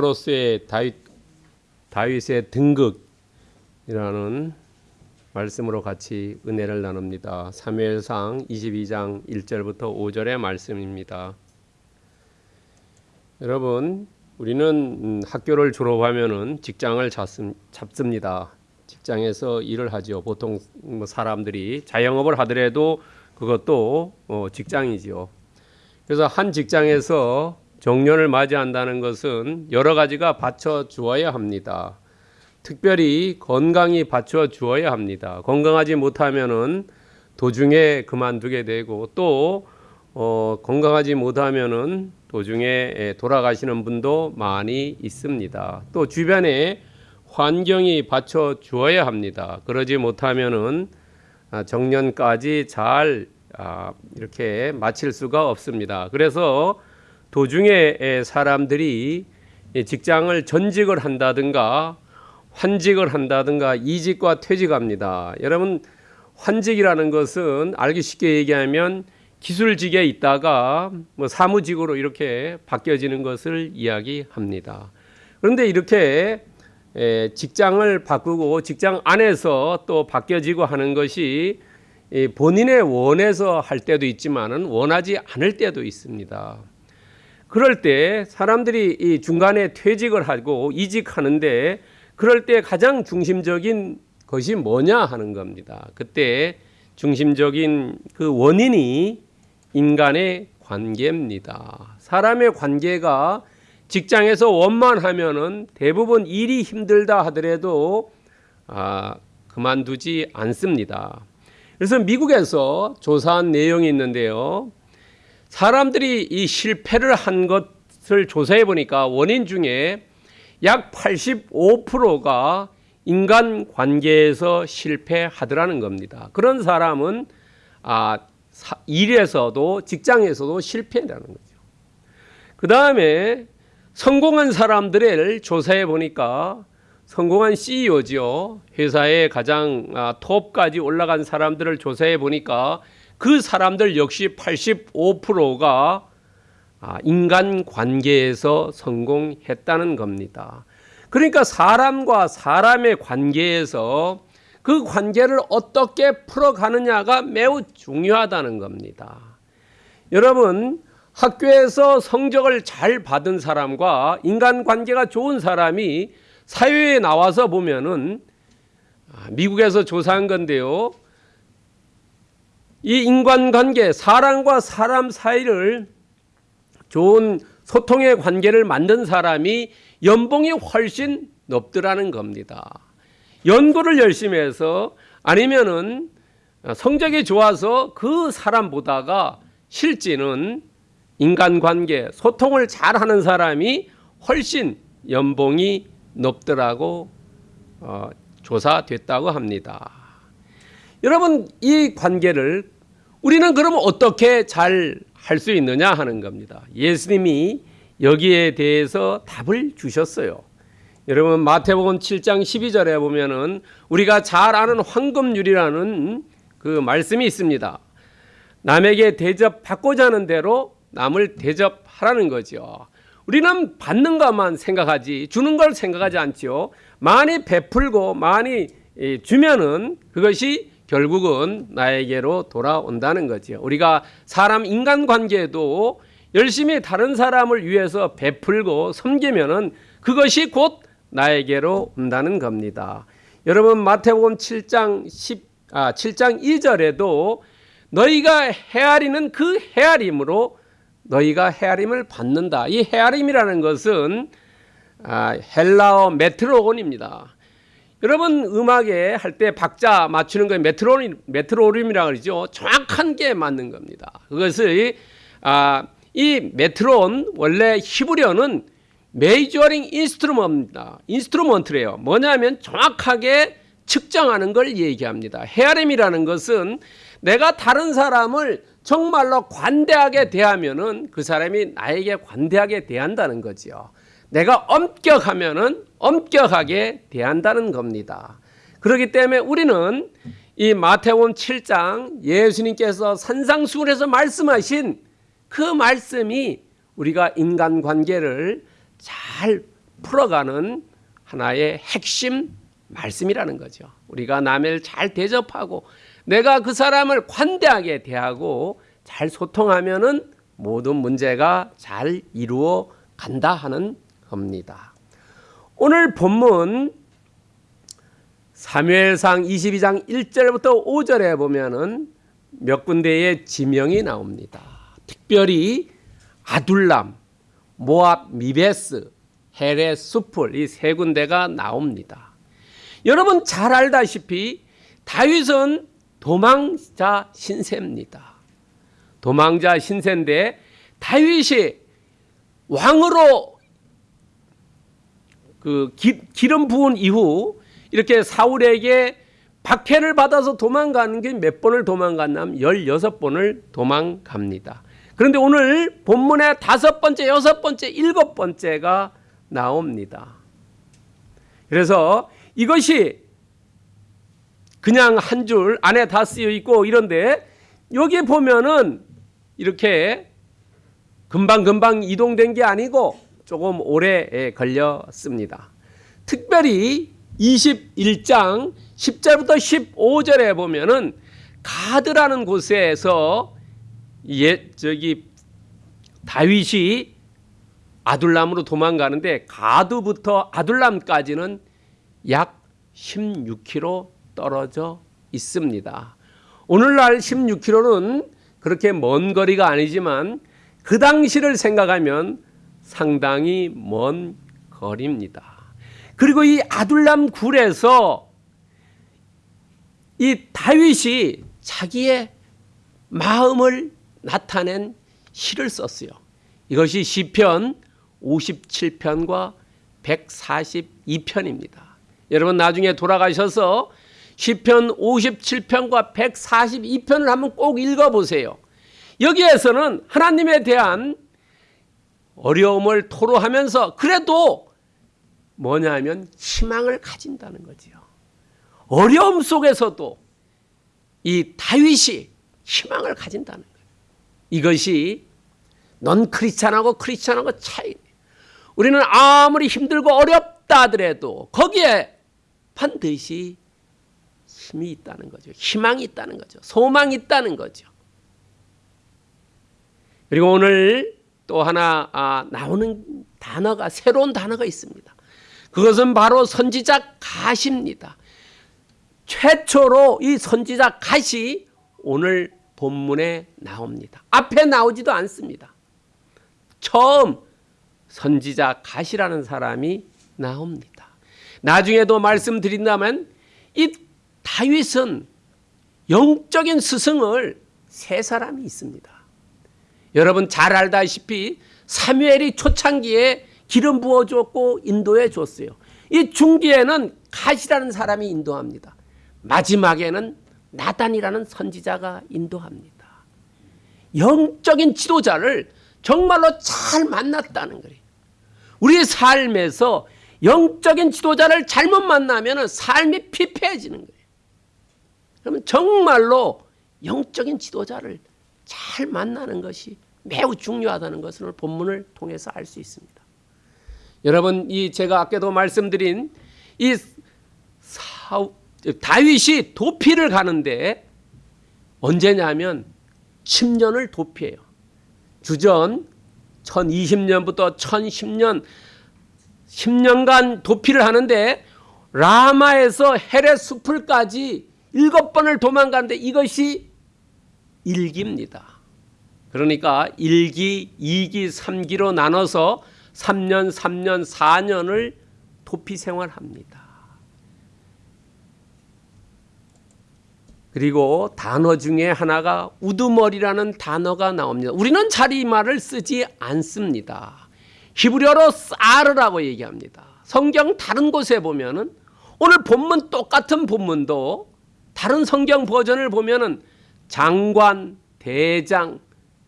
로스의 다윗 다윗의 등극이라는 말씀으로 같이 은혜를 나눕니다. 사무엘상 22장 1절부터 5절의 말씀입니다. 여러분, 우리는 음, 학교를 졸업하면은 직장을 잡습니다. 직장에서 일을 하죠. 보통 뭐 사람들이 자영업을 하더라도 그것도 어, 직장이지요. 그래서 한 직장에서 정년을 맞이한다는 것은 여러 가지가 받쳐 주어야 합니다. 특별히 건강이 받쳐 주어야 합니다. 건강하지 못하면은 도중에 그만두게 되고 또 어, 건강하지 못하면은 도중에 돌아가시는 분도 많이 있습니다. 또 주변에 환경이 받쳐 주어야 합니다. 그러지 못하면은 아, 정년까지 잘 아, 이렇게 마칠 수가 없습니다. 그래서 도중에 사람들이 직장을 전직을 한다든가 환직을 한다든가 이직과 퇴직합니다. 여러분 환직이라는 것은 알기 쉽게 얘기하면 기술직에 있다가 뭐 사무직으로 이렇게 바뀌어지는 것을 이야기합니다. 그런데 이렇게 직장을 바꾸고 직장 안에서 또 바뀌어지고 하는 것이 본인의 원해서 할 때도 있지만은 원하지 않을 때도 있습니다. 그럴 때 사람들이 이 중간에 퇴직을 하고 이직하는데 그럴 때 가장 중심적인 것이 뭐냐 하는 겁니다. 그때 중심적인 그 원인이 인간의 관계입니다. 사람의 관계가 직장에서 원만하면은 대부분 일이 힘들다 하더라도 아, 그만두지 않습니다. 그래서 미국에서 조사한 내용이 있는데요. 사람들이 이 실패를 한 것을 조사해 보니까 원인 중에 약 85%가 인간 관계에서 실패하더라는 겁니다. 그런 사람은 아, 일에서도 직장에서도 실패라는 거죠. 그 다음에 성공한 사람들을 조사해 보니까 성공한 CEO죠. 회사의 가장 아, 톱까지 올라간 사람들을 조사해 보니까 그 사람들 역시 85%가 아, 인간 관계에서 성공했다는 겁니다. 그러니까 사람과 사람의 관계에서 그 관계를 어떻게 풀어가느냐가 매우 중요하다는 겁니다. 여러분, 학교에서 성적을 잘 받은 사람과 인간 관계가 좋은 사람이 사회에 나와서 보면은 아, 미국에서 조사한 건데요. 이 인간관계, 사람과 사람 사이를 좋은 소통의 관계를 만든 사람이 연봉이 훨씬 높더라는 겁니다. 연구를 열심히 해서 아니면은 성적이 좋아서 그 사람보다가 실제는 인간관계, 소통을 잘하는 사람이 훨씬 연봉이 높더라고 어, 조사됐다고 합니다. 여러분 이 관계를 우리는 그러면 어떻게 잘 할 수 있느냐 하는 겁니다. 예수님이 여기에 대해서 답을 주셨어요. 여러분 마태복음 7장 12절에 보면은 우리가 잘 아는 황금률이라는 그 말씀이 있습니다. 남에게 대접받고자 하는 대로 남을 대접하라는 거죠. 우리는 받는 것만 생각하지 주는 걸 생각하지 않죠. 많이 베풀고 많이 주면은 그것이 결국은 나에게로 돌아온다는 거죠. 우리가 사람 인간 관계도 열심히 다른 사람을 위해서 베풀고 섬기면은 그것이 곧 나에게로 온다는 겁니다. 여러분 마태복음 7장 10 아, 7장 2절에도 너희가 헤아리는 그 헤아림으로 너희가 헤아림을 받는다. 이 헤아림이라는 것은 아, 헬라어 메트론입니다. 여러분 음악에 할 때 박자 맞추는 거 메트로놈 메트로놈이라고 그러죠. 정확한 게 맞는 겁니다. 그것을 아, 이 메트론 원래 히브리어는 measuring instrument입니다. instrument래요. 뭐냐면 정확하게 측정하는 걸 얘기합니다. 헤아림이라는 것은 내가 다른 사람을 정말로 관대하게 대하면은 그 사람이 나에게 관대하게 대한다는 거지요. 내가 엄격하면은 엄격하게 대한다는 겁니다. 그렇기 때문에 우리는 이 마태복음 7장 예수님께서 산상수훈에서 말씀하신 그 말씀이 우리가 인간 관계를 잘 풀어가는 하나의 핵심 말씀이라는 거죠. 우리가 남을 잘 대접하고 내가 그 사람을 관대하게 대하고 잘 소통하면은 모든 문제가 잘 이루어 간다 하는 겁니다. 오늘 본문 사무엘상 22장 1절부터 5절에 보면은 몇 군데의 지명이 나옵니다. 특별히 아둘람, 모압, 미베스, 헤레, 수풀 이 세 군데가 나옵니다. 여러분 잘 알다시피 다윗은 도망자 신세입니다. 도망자 신세인데 다윗이 왕으로 그 기, 기름 부은 이후 이렇게 사울에게 박해를 받아서 도망가는 게 몇 번을 도망갔냐면 16번을 도망갑니다. 그런데 오늘 본문에 다섯 번째, 여섯 번째, 일곱 번째가 나옵니다. 그래서 이것이 그냥 한 줄 안에 다 쓰여 있고 이런데 여기 보면은 이렇게 금방금방 이동된 게 아니고 조금 오래 걸렸습니다. 특별히 21장 10절부터 15절에 보면은 가드라는 곳에서 예 저기 다윗이 아둘람으로 도망가는데 가드부터 아둘람까지는 약 16km 떨어져 있습니다. 오늘날 16km는 그렇게 먼 거리가 아니지만 그 당시를 생각하면 상당히 먼 거리입니다. 그리고 이 아둘람 굴에서 이 다윗이 자기의 마음을 나타낸 시를 썼어요. 이것이 시편 57편과 142편입니다. 여러분 나중에 돌아가셔서 시편 57편과 142편을 한번 꼭 읽어 보세요. 여기에서는 하나님에 대한 어려움을 토로하면서 그래도 뭐냐면 희망을 가진다는 거지요. 어려움 속에서도 이 다윗이 희망을 가진다는 거예요. 이것이 넌 크리스찬하고 크리스찬하고 차이. 우리는 아무리 힘들고 어렵다 하더라도 거기에 반드시 힘이 있다는 거죠. 희망이 있다는 거죠. 소망이 있다는 거죠. 그리고 오늘 또 하나 아, 나오는 단어가 새로운 단어가 있습니다. 그것은 바로 선지자 가시입니다. 최초로 이 선지자 가시 오늘 본문에 나옵니다. 앞에 나오지도 않습니다. 처음 선지자 가시라는 사람이 나옵니다. 나중에도 말씀드린다면 이 다윗은 영적인 스승을 세 사람이 있습니다. 여러분 잘 알다시피 사무엘이 초창기에 기름 부어 줬고 인도해 줬어요. 이 중기에는 가시라는 사람이 인도합니다. 마지막에는 나단이라는 선지자가 인도합니다. 영적인 지도자를 정말로 잘 만났다는 거예요. 우리 삶에서 영적인 지도자를 잘못 만나면 삶이 피폐해지는 거예요. 그러면 정말로 영적인 지도자를 잘 만나는 것이 매우 중요하다는 것을 본문을 통해서 알 수 있습니다. 여러분 이 제가 아까도 말씀드린 이 사, 다윗이 도피를 가는데 언제냐면 10년을 도피해요. 주전 1020년부터 1010년 10년간 도피를 하는데 라마에서 헤레 숲을까지 일곱 번을 도망가는데 이것이 일기입니다. 그러니까 1기, 2기, 3기로 나눠서 3년, 3년, 4년을 도피 생활합니다. 그리고 단어 중에 하나가 우두머리라는 단어가 나옵니다. 우리는 잘이 말을 쓰지 않습니다. 히브리어로 사르라고 얘기합니다. 성경 다른 곳에 보면은 오늘 본문 똑같은 본문도 다른 성경 버전을 보면은 장관, 대장,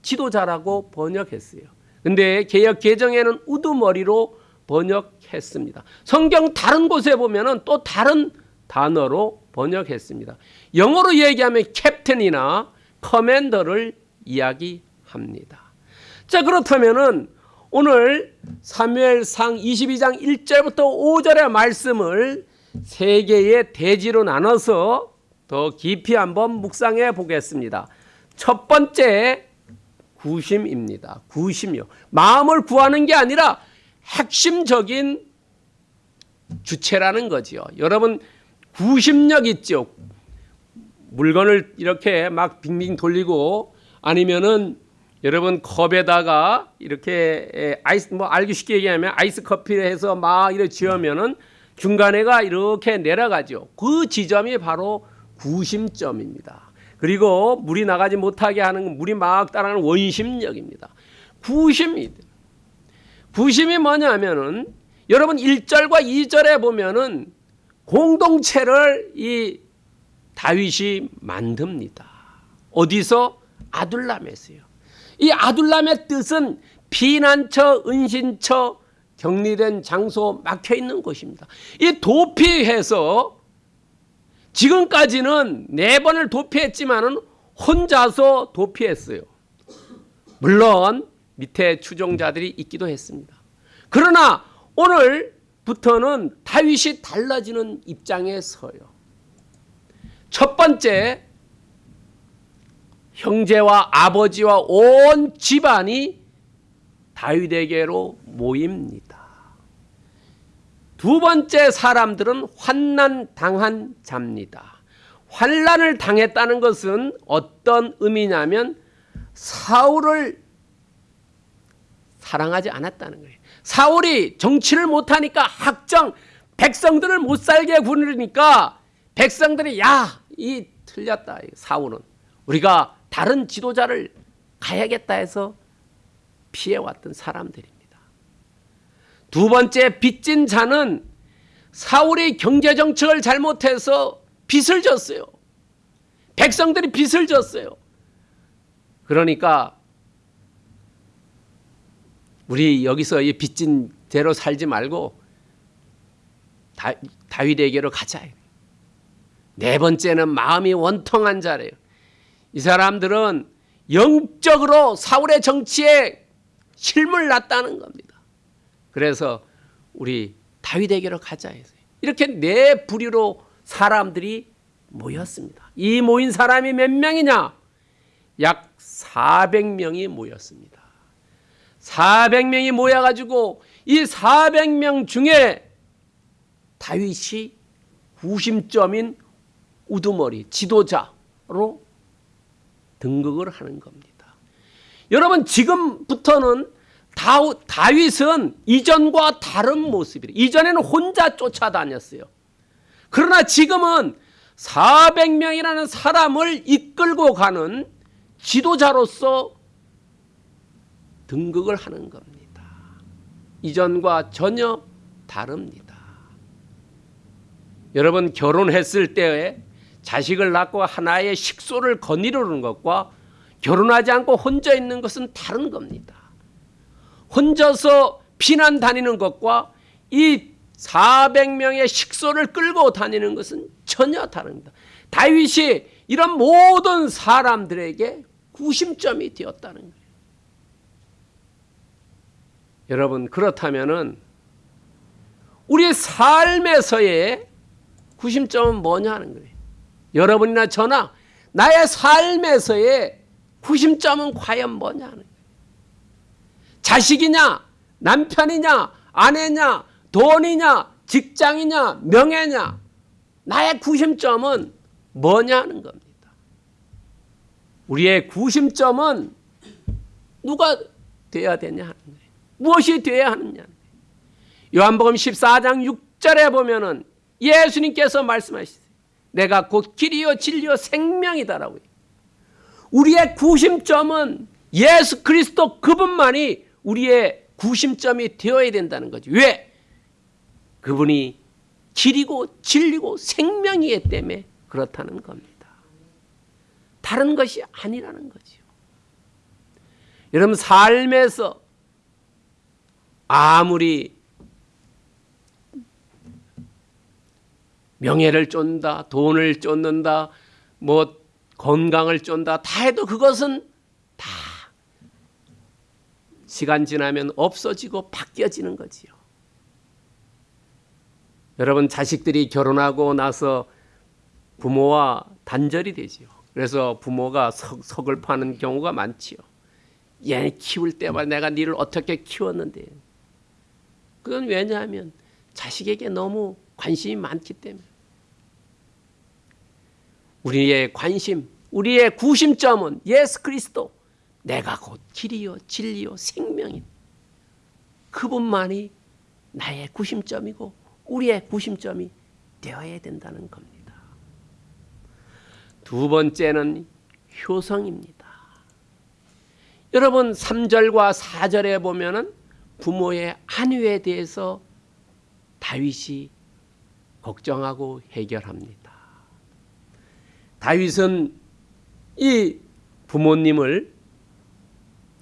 지도자라고 번역했어요. 근데 개혁 개정에는 우두머리로 번역했습니다. 성경 다른 곳에 보면은 또 다른 단어로 번역했습니다. 영어로 얘기하면 캡틴이나 커맨더를 이야기합니다. 자, 그렇다면은 오늘 사무엘상 22장 1절부터 5절의 말씀을 세 개의 대지로 나눠서 더 깊이 한번 묵상해 보겠습니다. 첫 번째 구심입니다. 구심이요. 마음을 구하는 게 아니라 핵심적인 주체라는 거지요. 여러분 구심력 있죠. 물건을 이렇게 막 빙빙 돌리고 아니면은 여러분 컵에다가 이렇게 아이스 뭐 알기 쉽게 얘기하면 아이스 커피를 해서 막 이렇게 지으면은 중간에가 이렇게 내려가죠. 그 지점이 바로 구심점입니다. 그리고 물이 나가지 못하게 하는 물이 막 따라가는 원심력입니다. 구심이 구심이 뭐냐면은 여러분 1절과 2절에 보면은 공동체를 이 다윗이 만듭니다. 어디서? 아둘람에서요. 이 아둘람의 뜻은 피난처, 은신처, 격리된 장소, 막혀 있는 곳입니다. 이 도피해서 지금까지는 네 번을 도피했지만은 혼자서 도피했어요. 물론 밑에 추종자들이 있기도 했습니다. 그러나 오늘부터는 다윗이 달라지는 입장에 서요. 첫 번째 형제와 아버지와 온 집안이 다윗에게로 모입니다. 두 번째 사람들은 환난 당한 자입니다. 환난을 당했다는 것은 어떤 의미냐면 사울을 사랑하지 않았다는 거예요. 사울이 정치를 못하니까 학정 백성들을 못 살게 구르니까 백성들이 야 이 틀렸다 사울은 우리가 다른 지도자를 가야겠다 해서 피해왔던 사람들입니다. 두 번째 빚진 자는 사울이 경제 정책을 잘못해서 빚을 졌어요. 백성들이 빚을 졌어요. 그러니까 우리 여기서 이 빚진 대로 살지 말고 다, 다윗에게로 가자. 네 번째는 마음이 원통한 자래요. 이 사람들은 영적으로 사울의 정치에 실물 났다는 겁니다. 그래서 우리 다윗에게로 가자 해서 이렇게 네 부류로 사람들이 모였습니다. 이 모인 사람이 몇 명이냐? 약 400명이 모였습니다. 400명이 모여가지고 이 400명 중에 다윗이 구심점인 우두머리 지도자로 등극을 하는 겁니다. 여러분 지금부터는 다윗은 이전과 다른 모습이래. 이전에는 혼자 쫓아다녔어요. 그러나 지금은 400명이라는 사람을 이끌고 가는 지도자로서 등극을 하는 겁니다. 이전과 전혀 다릅니다. 여러분 결혼했을 때 자식을 낳고 하나의 식소를 거니르는 것과 결혼하지 않고 혼자 있는 것은 다른 겁니다. 혼자서 피난 다니는 것과 이 400명의 식소를 끌고 다니는 것은 전혀 다릅니다. 다윗이 이런 모든 사람들에게 구심점이 되었다는 거예요. 여러분 그렇다면은 우리 삶에서의 구심점은 뭐냐 하는 거예요. 여러분이나 저나 나의 삶에서의 구심점은 과연 뭐냐 하는 거예요. 자식이냐, 남편이냐, 아내냐, 돈이냐, 직장이냐, 명예냐, 나의 구심점은 뭐냐 하는 겁니다. 우리의 구심점은 누가 돼야 되냐 하는 거예요. 무엇이 돼야 하느냐. 요한복음 14장 6절에 보면은 예수님께서 말씀하시죠. 내가 곧 길이요 진리요 생명이다라고요. 우리의 구심점은 예수 그리스도 그분만이 우리의 구심점이 되어야 된다는 거죠. 왜? 그분이 길이고 진리고 생명이기 때문에 그렇다는 겁니다. 다른 것이 아니라는 거죠. 여러분 삶에서 아무리 명예를 쫀다, 돈을 쫓는다, 뭐 건강을 쫀다, 다 해도 그것은 다 시간 지나면 없어지고 바뀌어지는 거지요. 여러분 자식들이 결혼하고 나서 부모와 단절이 되지요. 그래서 부모가 석, 서글퍼하는 경우가 많지요. 얘 키울 때마다 내가 니를 어떻게 키웠는데. 그건 왜냐하면 자식에게 너무 관심이 많기 때문에. 우리의 관심, 우리의 구심점은 예수 그리스도. 내가 곧 길이요, 진리요, 생명인. 그분만이 나의 구심점이고 우리의 구심점이 되어야 된다는 겁니다. 두 번째는 효성입니다. 여러분 3절과 4절에 보면 은 부모의 안위에 대해서 다윗이 걱정하고 해결합니다. 다윗은 이 부모님을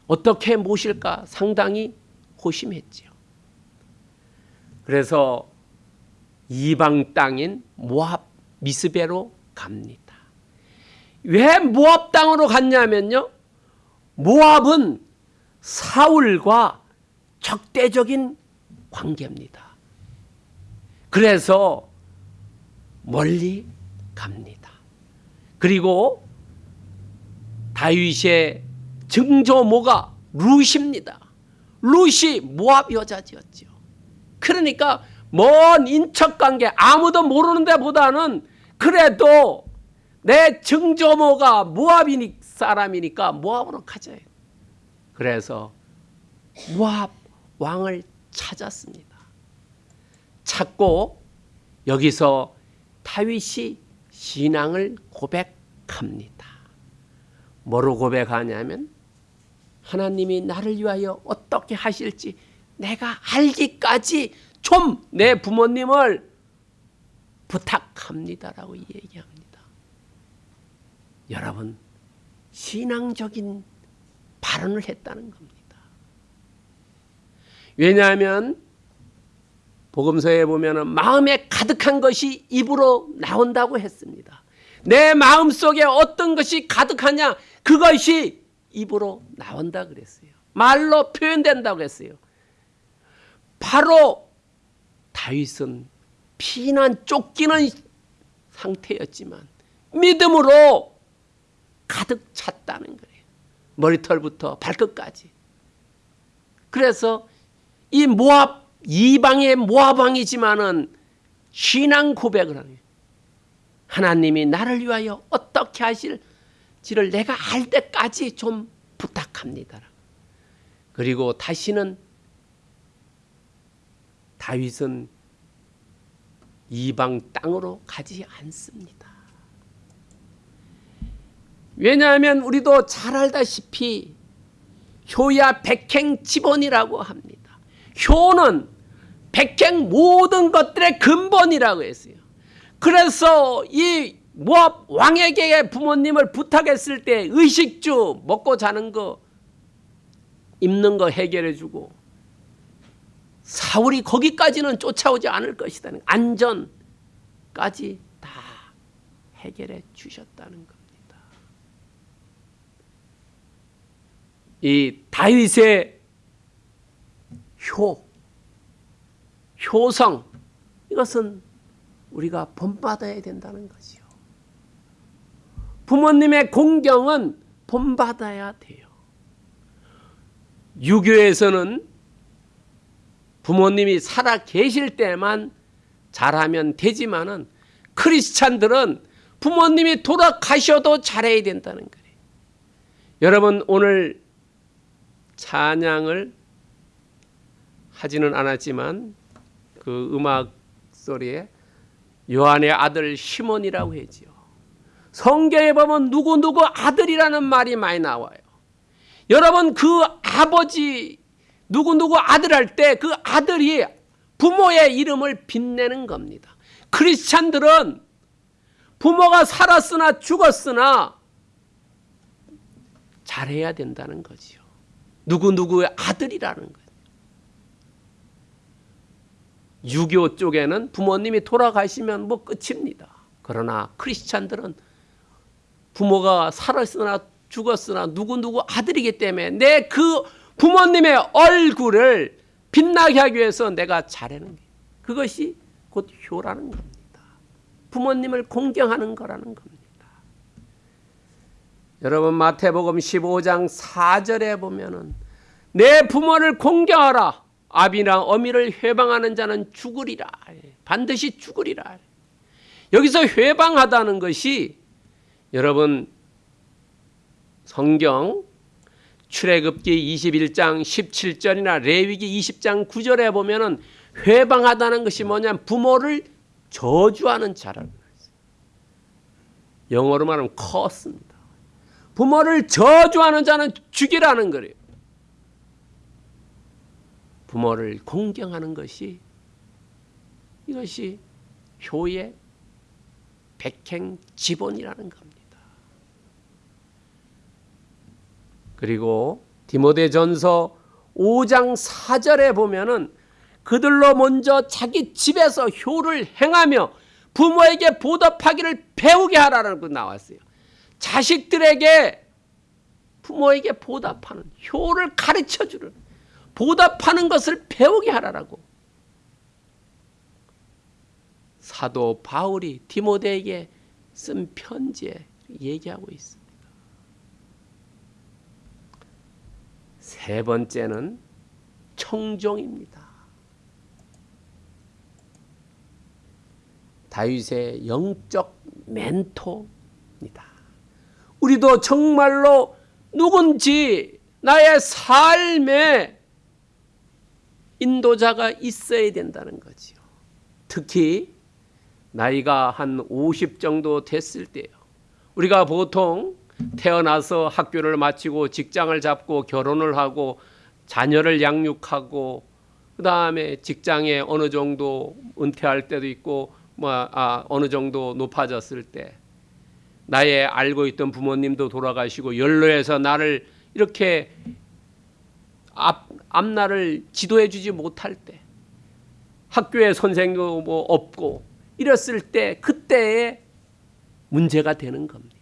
어떻게 모실까 상당히 고심했지요. 그래서 이방 땅인 모압 미스베로 갑니다. 왜 모압 땅으로 갔냐면요. 모압은 사울과 적대적인 관계입니다. 그래서 멀리 갑니다. 그리고 다윗의 증조모가 룻입니다. 룻이 모압 여자지였죠. 그러니까 먼 인척 관계 아무도 모르는 데보다는 그래도 내 증조모가 모압이니 사람이니까 모압으로 가자. 그래서 모압 왕을 찾았습니다. 찾고 여기서 다윗이 신앙을 고백합니다. 뭐로 고백하냐면 하나님이 나를 위하여 어떻게 하실지 내가 알기까지 좀 내 부모님을 부탁합니다라고 얘기합니다. 여러분 신앙적인 발언을 했다는 겁니다. 왜냐하면 복음서에 보면 마음에 가득한 것이 입으로 나온다고 했습니다. 내 마음 속에 어떤 것이 가득하냐 그것이 입으로 나온다 그랬어요. 말로 표현된다고 했어요. 바로 다윗은 피난 쫓기는 상태였지만 믿음으로 가득 찼다는 거예요. 머리털부터 발끝까지. 그래서 이 모압 이방의 모압 왕이지만은 신앙 고백을 하는 거예요. 하나님이 나를 위하여 어떻게 하실 지를 내가 알 때까지 좀 부탁합니다. 그리고 다시는 다윗은 이방 땅으로 가지 않습니다. 왜냐하면 우리도 잘 알다시피 효야 백행 지본이라고 합니다. 효는 백행 모든 것들의 근본이라고 했어요. 그래서 이 모압 왕에게 부모님을 부탁했을 때 의식주 먹고 자는 거 입는 거 해결해 주고 사울이 거기까지는 쫓아오지 않을 것이다. 안전까지 다 해결해 주셨다는 겁니다. 이 다윗의 효, 효성 이것은 우리가 본받아야 된다는 것이요. 부모님의 공경은 본받아야 돼요. 유교에서는 부모님이 살아 계실 때만 잘하면 되지만은 크리스찬들은 부모님이 돌아가셔도 잘해야 된다는 거예요. 여러분 오늘 찬양을 하지는 않았지만 그 음악 소리에 요한의 아들 시몬이라고 했지요. 성경에 보면 누구누구 아들이라는 말이 많이 나와요. 여러분 그 아버지 누구누구 아들 할 때 그 아들이 부모의 이름을 빛내는 겁니다. 크리스찬들은 부모가 살았으나 죽었으나 잘해야 된다는 거지요. 누구누구의 아들이라는 거예요. 유교 쪽에는 부모님이 돌아가시면 뭐 끝입니다. 그러나 크리스찬들은 부모가 살았으나 죽었으나 누구누구 아들이기 때문에 내 그 부모님의 얼굴을 빛나게 하기 위해서 내가 잘하는 게 그것이 곧 효라는 겁니다. 부모님을 공경하는 거라는 겁니다. 여러분 마태복음 15장 4절에 보면은 내 부모를 공경하라 아비나 어미를 회방하는 자는 죽으리라 반드시 죽으리라 여기서 회방하다는 것이 여러분 성경 출애굽기 21장 17절이나 레위기 20장 9절에 보면은 회방하다는 것이 뭐냐면 부모를 저주하는 자라는 거죠. 영어로 말하면 커스입니다. 부모를 저주하는 자는 죽이라는 거예요. 부모를 공경하는 것이 이것이 효의 백행 지본이라는 겁니다. 그리고 디모데전서 5장 4절에 보면은 그들로 먼저 자기 집에서 효를 행하며 부모에게 보답하기를 배우게 하라는 거 나왔어요. 자식들에게 부모에게 보답하는 효를 가르쳐 주는 보답하는 것을 배우게 하라라고 사도 바울이 디모데에게 쓴 편지에 얘기하고 있습니다. 세 번째는 청종입니다. 다윗의 영적 멘토입니다. 우리도 정말로 누군지 나의 삶에 인도자가 있어야 된다는 거지요. 특히 나이가 한 50 정도 됐을 때요. 우리가 보통 태어나서 학교를 마치고 직장을 잡고 결혼을 하고 자녀를 양육하고 그 다음에 직장에 어느 정도 은퇴할 때도 있고 뭐 아, 어느 정도 높아졌을 때 나의 알고 있던 부모님도 돌아가시고 연로해서 나를 이렇게 앞 앞날을 지도해 주지 못할 때 학교에 선생도 뭐 없고 이랬을 때 그때에 문제가 되는 겁니다.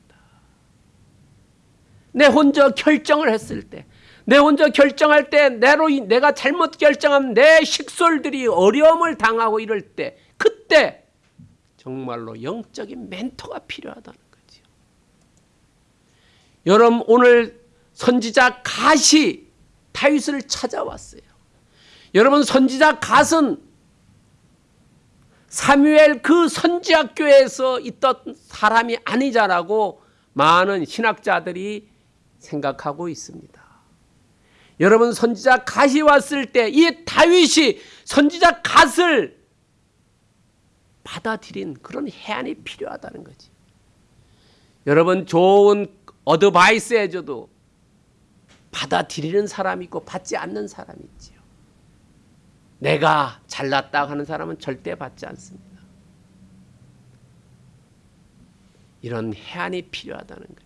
내 혼자 결정을 했을 때, 내 혼자 결정할 때 내로 내가 잘못 결정하면 내 식솔들이 어려움을 당하고 이럴 때, 그때 정말로 영적인 멘토가 필요하다는 거죠. 여러분 오늘 선지자 갓이 다윗을 찾아왔어요. 여러분 선지자 갓은 사무엘 그 선지학교에서 있던 사람이 아니자라고 많은 신학자들이 생각하고 있습니다. 여러분 선지자 갓이 왔을 때 이 다윗이 선지자 갓을 받아들인 그런 해안이 필요하다는 거지. 여러분 좋은 어드바이스 해줘도 받아들이는 사람이 있고 받지 않는 사람이 있지요. 내가 잘났다 하는 사람은 절대 받지 않습니다. 이런 해안이 필요하다는 거예요.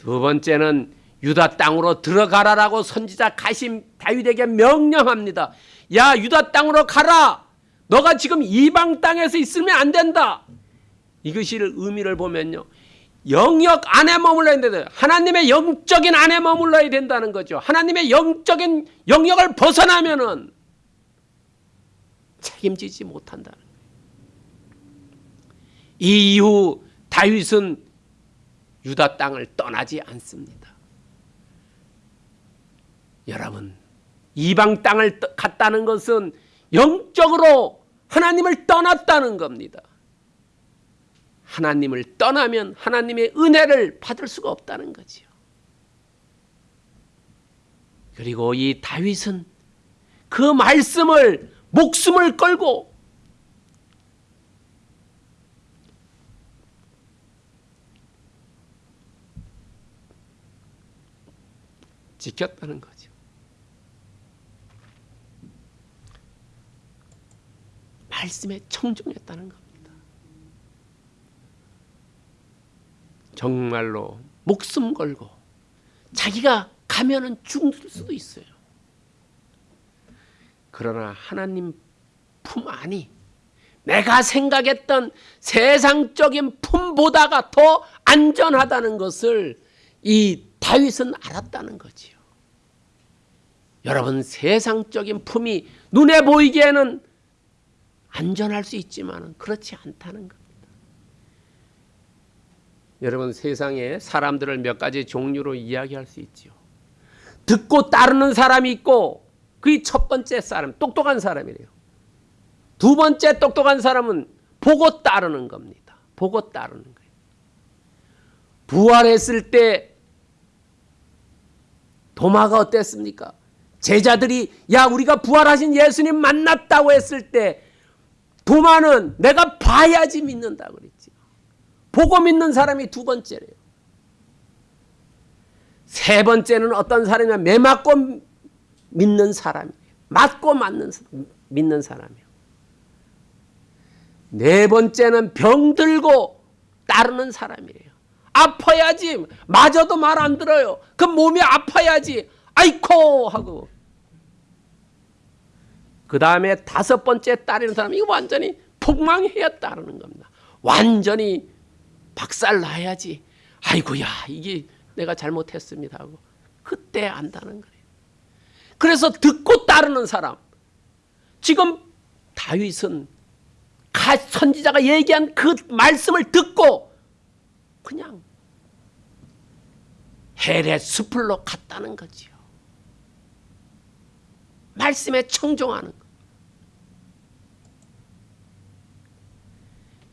두 번째는 유다 땅으로 들어가라라고 선지자 가심 다윗에게 명령합니다. 야 유다 땅으로 가라. 너가 지금 이방 땅에서 있으면 안 된다. 이것이 의미를 보면요. 영역 안에 머물러야 된다. 하나님의 영적인 안에 머물러야 된다는 거죠. 하나님의 영적인 영역을 벗어나면은 책임지지 거예요. 이 이후 다윗은 유다 땅을 떠나지 않습니다. 여러분, 이방 땅을 갔다는 것은 영적으로 하나님을 떠났다는 겁니다. 하나님을 떠나면 하나님의 은혜를 받을 수가 없다는 거지요. 그리고 이 다윗은 그 말씀을 목숨을 걸고 지켰다는 거죠. 말씀에 청종했다는 겁니다. 정말로 목숨 걸고 자기가 가면은 죽을 수도 있어요. 그러나 하나님 품 안이 내가 생각했던 세상적인 품보다가 더 안전하다는 것을 이 다윗은 알았다는 거지요. 여러분 세상적인 품이 눈에 보이기에는 안전할 수 있지만 그렇지 않다는 겁니다. 여러분 세상에 사람들을 몇 가지 종류로 이야기할 수 있지요. 듣고 따르는 사람이 있고 그게 첫 번째 사람 똑똑한 사람이래요. 두 번째 똑똑한 사람은 보고 따르는 겁니다. 보고 따르는 거예요. 부활했을 때 도마가 어땠습니까? 제자들이 야 우리가 부활하신 예수님 만났다고 했을 때 도마는 내가 봐야지 믿는다 그랬지. 보고 믿는 사람이 두 번째래요. 세 번째는 어떤 사람이냐 매 맞고 믿는 사람이에요. 맞고 맞는 믿는 사람이에요. 네 번째는 병들고 따르는 사람이에요. 아파야지 맞아도 말 안 들어요. 그 몸이 아파야지 아이코 하고 그 다음에 다섯 번째 따르는 사람 이거 완전히 폭망해야 따르는 겁니다. 완전히 박살 나야지. 아이고야 이게 내가 잘못했습니다 하고 그때 안다는 거예요. 그래서 듣고 따르는 사람 지금 다윗은 선지자가 얘기한 그 말씀을 듣고 그냥 헬의 숲을로 갔다는 거지요. 말씀에 청종하는 것.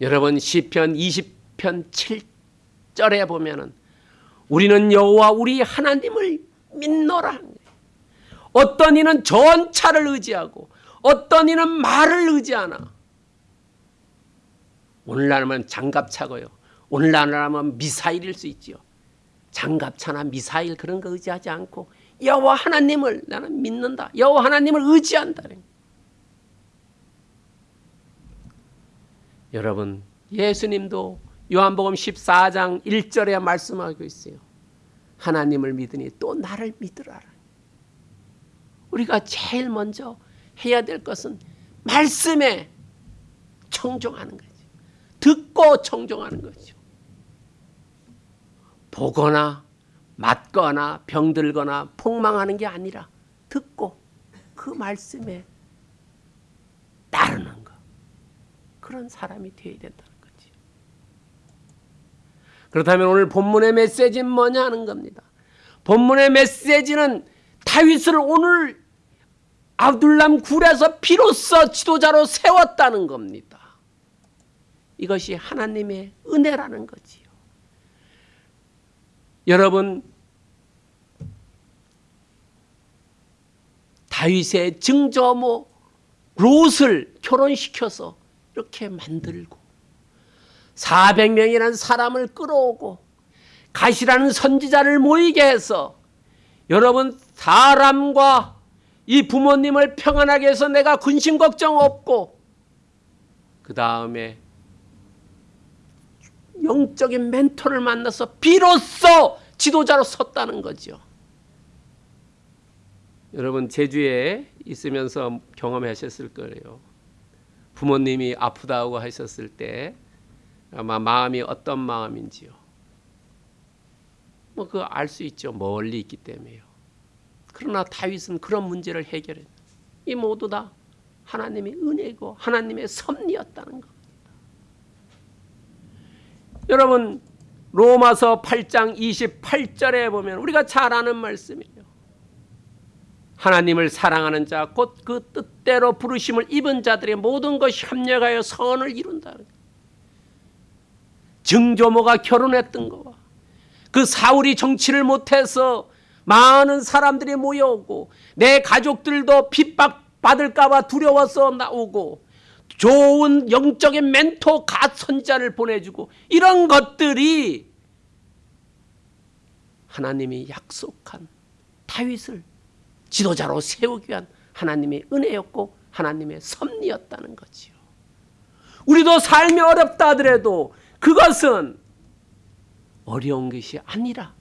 여러분 시편 20편 7절에 보면은 우리는 여호와 우리 하나님을 믿노라. 어떤 이는 전차를 의지하고 어떤 이는 말을 의지하나. 오늘날은 장갑 차고요. 오늘날은 미사일일 수 있지요. 장갑차나 미사일 그런 거 의지하지 않고 여호와 하나님을 나는 믿는다. 여호와 하나님을 의지한다. 여러분 예수님도 요한복음 14장 1절에 말씀하고 있어요. 하나님을 믿으니 또 나를 믿으라. 우리가 제일 먼저 해야 될 것은 말씀에 청종하는 거죠. 듣고 청종하는 거죠. 보거나 맞거나 병들거나 폭망하는 게 아니라 듣고 그 말씀에 따르는 것. 그런 사람이 되어야 된다는 거지. 그렇다면 오늘 본문의 메시지는 뭐냐 하는 겁니다. 본문의 메시지는 다윗을 오늘 아둘람 굴에서 비로소 지도자로 세웠다는 겁니다. 이것이 하나님의 은혜라는 거지요. 여러분 다윗의 증조모 롯을 결혼시켜서 이렇게 만들고 400명이라는 사람을 끌어오고 가시라는 선지자를 모이게 해서 여러분 사람과 이 부모님을 평안하게 해서 내가 근심 걱정 없고 그 다음에 영적인 멘토를 만나서 비로소 지도자로 섰다는 거죠. 여러분 제주에 있으면서 경험하셨을 거예요. 부모님이 아프다고 하셨을 때 아마 마음이 어떤 마음인지요. 뭐 그거 알 수 있죠. 멀리 있기 때문에요. 그러나 다윗은 그런 문제를 해결해. 이 모두 다 하나님의 은혜고 하나님의 섭리였다는 것. 여러분 로마서 8장 28절에 보면 우리가 잘 아는 말씀이에요. 하나님을 사랑하는 자 곧 그 뜻대로 부르심을 입은 자들의 모든 것이 협력하여 선을 거예요. 증조모가 결혼했던 거와 그 사울이 정치를 못해서 많은 사람들이 모여오고 내 가족들도 핍박받을까 봐 두려워서 나오고 좋은 영적인 멘토 갓 선자를 보내주고 이런 것들이 하나님이 약속한 다윗을 지도자로 세우기 위한 하나님의 은혜였고 하나님의 섭리였다는 거지요. 우리도 삶이 어렵다 하더라도 그것은 어려운 것이 아니라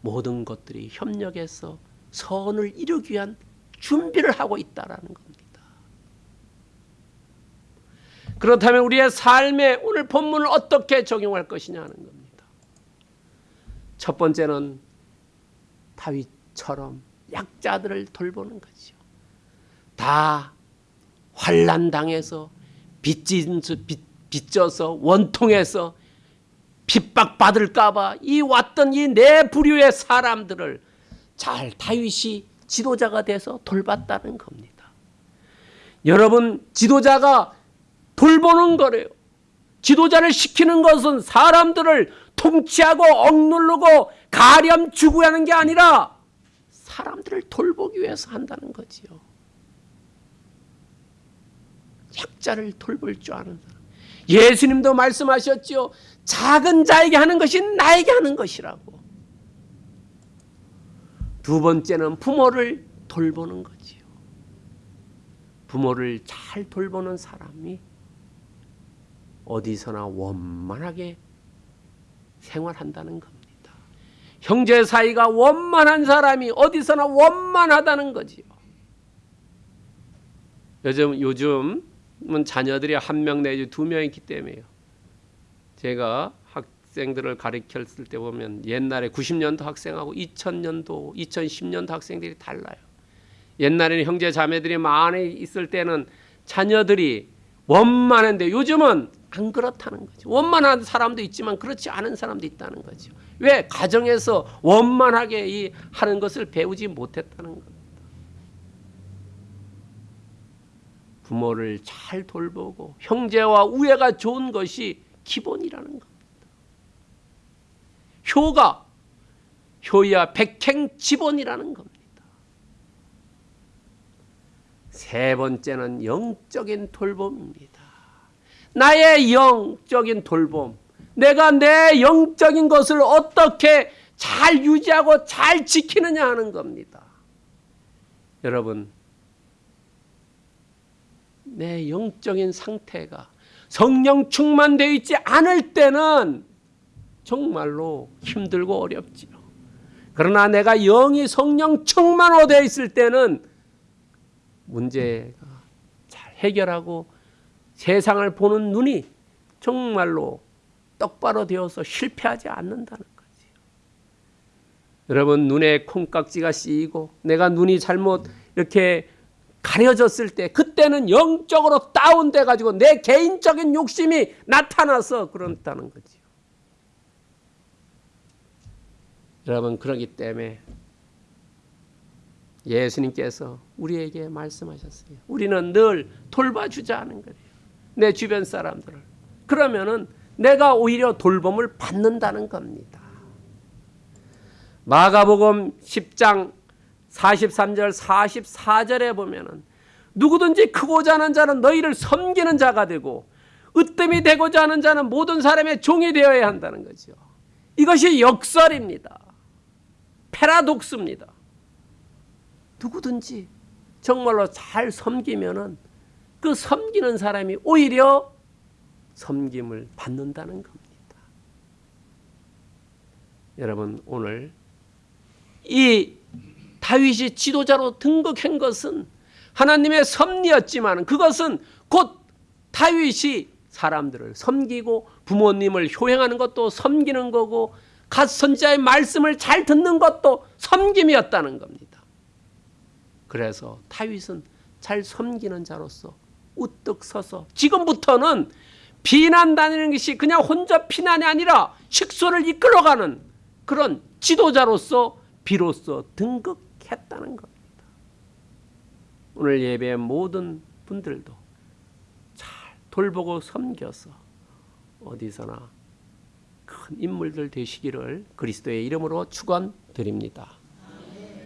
모든 것들이 협력해서 선을 이루기 위한 준비를 하고 있다라는 겁니다. 그렇다면 우리의 삶에 오늘 본문을 어떻게 적용할 것이냐 하는 겁니다. 첫 번째는 다윗처럼 약자들을 돌보는 거죠. 다 환란 당해서 빚져서 원통해서 핍박받을까봐 이 왔던 이네 부류의 사람들을 잘 다윗이 지도자가 돼서 돌봤다는 겁니다. 여러분 지도자가 돌보는 거래요. 지도자를 시키는 것은 사람들을 통치하고 억누르고 가렴 주구 하는 게 아니라 사람들을 돌보기 위해서 한다는 거지요. 약자를 돌볼 줄 아는 사람. 예수님도 말씀하셨지요. 작은 자에게 하는 것이 나에게 하는 것이라고. 두 번째는 부모를 돌보는 거지요. 부모를 잘 돌보는 사람이 어디서나 원만하게 생활한다는 겁니다. 형제 사이가 원만한 사람이 어디서나 원만하다는 거지요. 요즘 요즘은 자녀들이 한 명 내지 두 명 있기 때문에요. 제가 학생들을 가르쳤을 때 보면 옛날에 90년도 학생하고 2000년도, 2010년도 학생들이 달라요. 옛날에는 형제 자매들이 많이 있을 때는 자녀들이 원만한데 요즘은 안 그렇다는 거죠. 원만한 사람도 있지만 그렇지 않은 사람도 있다는 거죠. 왜 가정에서 원만하게 이 하는 것을 배우지 못했다는 겁니다. 부모를 잘 돌보고 형제와 우애가 좋은 것이 기본이라는 겁니다. 효가 효야 백행 지본이라는 겁니다. 세 번째는 영적인 돌봄입니다. 나의 영적인 돌봄. 내가 내 영적인 것을 어떻게 잘 유지하고 잘 지키느냐 하는 겁니다. 여러분, 내 영적인 상태가 성령 충만되어 있지 않을 때는 정말로 힘들고 어렵지요. 그러나 내가 영이 성령 충만으로 되어 있을 때는 문제가 잘 해결하고 세상을 보는 눈이 정말로 똑바로 되어서 실패하지 않는다는 거지요. 여러분 눈에 콩깍지가 씌이고 내가 눈이 잘못 이렇게 가려졌을 때 그때는 영적으로 다운돼 가지고 내 개인적인 욕심이 나타나서 그렇다는 거지요. 여러분 그러기 때문에 예수님께서 우리에게 말씀하셨어요. 우리는 늘 돌봐주자는 거예요. 내 주변 사람들을. 그러면은 내가 오히려 돌봄을 받는다는 겁니다. 마가복음 10장 43절 44절에 보면은 누구든지 크고자 하는 자는 너희를 섬기는 자가 되고 으뜸이 되고자 하는 자는 모든 사람의 종이 되어야 한다는 거죠. 이것이 역설입니다. 패라독스입니다. 누구든지 정말로 잘 섬기면은 그 섬기는 사람이 오히려 섬김을 받는다는 겁니다. 여러분 오늘 이 다윗이 지도자로 등극한 것은 하나님의 섭리였지만 그것은 곧 다윗이 사람들을 섬기고 부모님을 효행하는 것도 섬기는 거고 갓 선자의 말씀을 잘 듣는 것도 섬김이었다는 겁니다. 그래서 다윗은 잘 섬기는 자로서 우뚝 서서 지금부터는 비난 다니는 것이 그냥 혼자 피난이 아니라 식소를 이끌어가는 그런 지도자로서 비로소 등극했다는 겁니다. 오늘 예배 모든 분들도 잘 돌보고 섬겨서 어디서나 큰 인물들 되시기를 그리스도의 이름으로 축원드립니다.